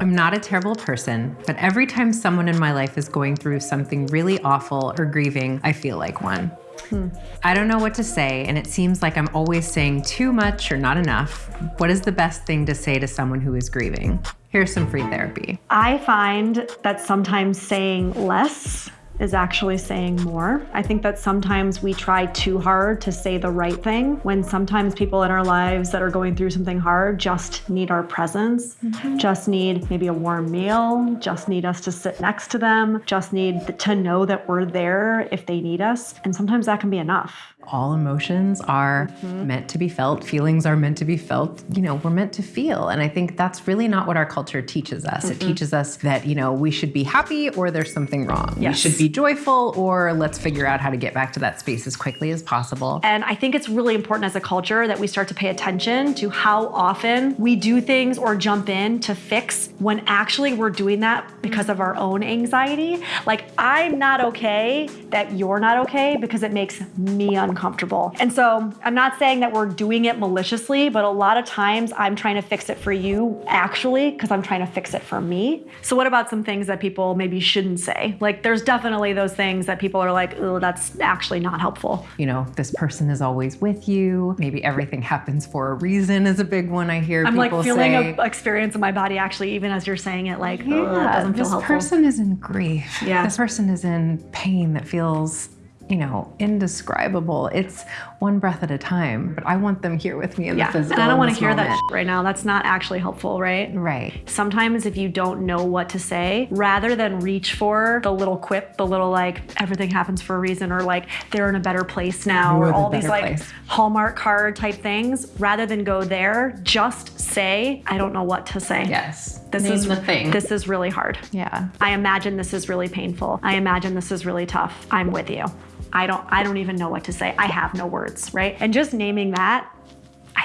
I'm not a terrible person, but every time someone in my life is going through something really awful or grieving, I feel like one. Hmm. I don't know what to say, and it seems like I'm always saying too much or not enough. What is the best thing to say to someone who is grieving? Here's some free therapy. I find that sometimes saying less is actually saying more. I think that sometimes we try too hard to say the right thing when sometimes people in our lives that are going through something hard just need our presence, mm-hmm. just need maybe a warm meal, just need us to sit next to them, just need to know that we're there if they need us. And sometimes that can be enough. All emotions are mm-hmm. meant to be felt. Feelings are meant to be felt. You know, we're meant to feel. And I think that's really not what our culture teaches us. It teaches us that, you know, we should be happy or there's something wrong. Yes. We should be joyful or let's figure out how to get back to that space as quickly as possible. And I think it's really important as a culture that we start to pay attention to how often we do things or jump in to fix when actually we're doing that because of our own anxiety. Like, I'm not okay that you're not okay because it makes me uncomfortable. And so I'm not saying that we're doing it maliciously, but a lot of times I'm trying to fix it for you actually because I'm trying to fix it for me. So, what about some things that people maybe shouldn't say? Like, there's definitely those things that people are like, oh, that's actually not helpful. You know, this person is always with you. Maybe everything happens for a reason is a big one I hear I'm like feeling say. a experience in my body actually, even as you're saying it, like, oh, it yeah, doesn't feel this helpful. person is in grief. Yeah. This person is in pain that feels, you know, indescribable. It's one breath at a time, but I want them here with me in yeah, the physical. and I don't want to hear that moment. shit right now. That's not actually helpful, right? Right. Sometimes if you don't know what to say, rather than reach for the little quip, the little like everything happens for a reason, or like they're in a better place now, You're or the all these like place. Hallmark card type things, rather than go there, just say, I don't know what to say. Yes. This Name is the thing. This is really hard. yeah. I imagine this is really painful. I imagine this is really tough. I'm with you. I don't I don't even know what to say. I have no words, right? And just naming that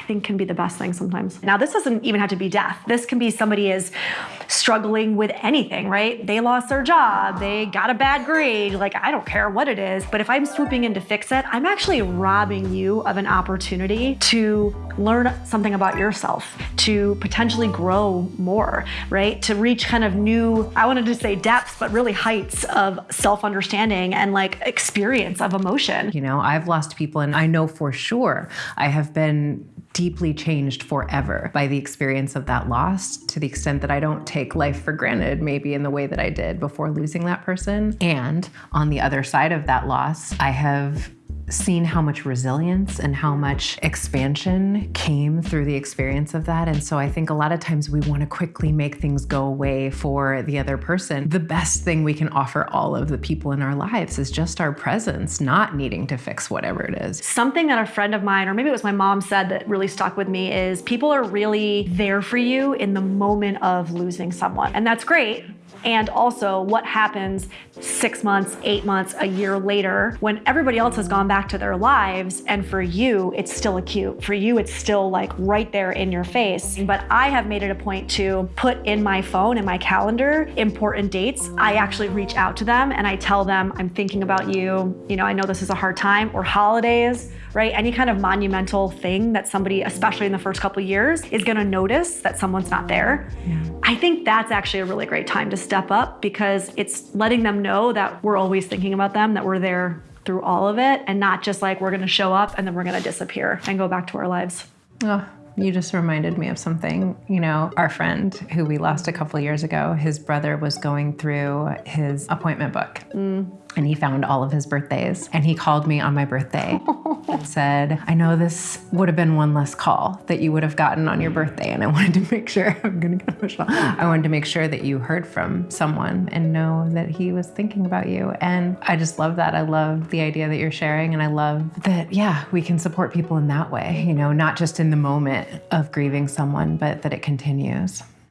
think can be the best thing sometimes. Now, this doesn't even have to be death. This can be somebody is struggling with anything, right? They lost their job, they got a bad grade, like I don't care what it is. But if I'm swooping in to fix it, I'm actually robbing you of an opportunity to learn something about yourself, to potentially grow more, right? To reach kind of new, I wanted to say depths, but really heights of self understanding and like experience of emotion. You know, I've lost people, and I know for sure I have been deeply changed forever by the experience of that loss to the extent that I don't take life for granted, maybe in the way that I did before losing that person. And on the other side of that loss, I have seen how much resilience and how much expansion came through the experience of that. And so I think a lot of times we want to quickly make things go away for the other person. The best thing we can offer all of the people in our lives is just our presence, not needing to fix whatever it is. Something that a friend of mine, or maybe it was my mom, said that really stuck with me is people are really there for you in the moment of losing someone. And that's great. And also, what happens six months, eight months, a year later when everybody else has gone back to their lives, and for you, it's still acute. For you, it's still like right there in your face. But I have made it a point to put in my phone, in my calendar, important dates. I actually reach out to them and I tell them, I'm thinking about you. You know, I know this is a hard time, or holidays right? Any kind of monumental thing that somebody, especially in the first couple years, is gonna notice that someone's not there. I think that's actually a really great time to step up because it's letting them know that we're always thinking about them, that we're there through all of it, and not just like we're gonna show up and then we're gonna disappear and go back to our lives. Oh, you just reminded me of something. You know, our friend who we lost a couple years ago, his brother was going through his appointment book. Mm. And he found all of his birthdays. And he called me on my birthday and said, I know this would have been one less call that you would have gotten on your birthday. And I wanted to make sure, I'm going to get emotional. I wanted to make sure that you heard from someone and know that he was thinking about you. And I just love that. I love the idea that you're sharing. And I love that, yeah, we can support people in that way, you know, not just in the moment of grieving someone, but that it continues.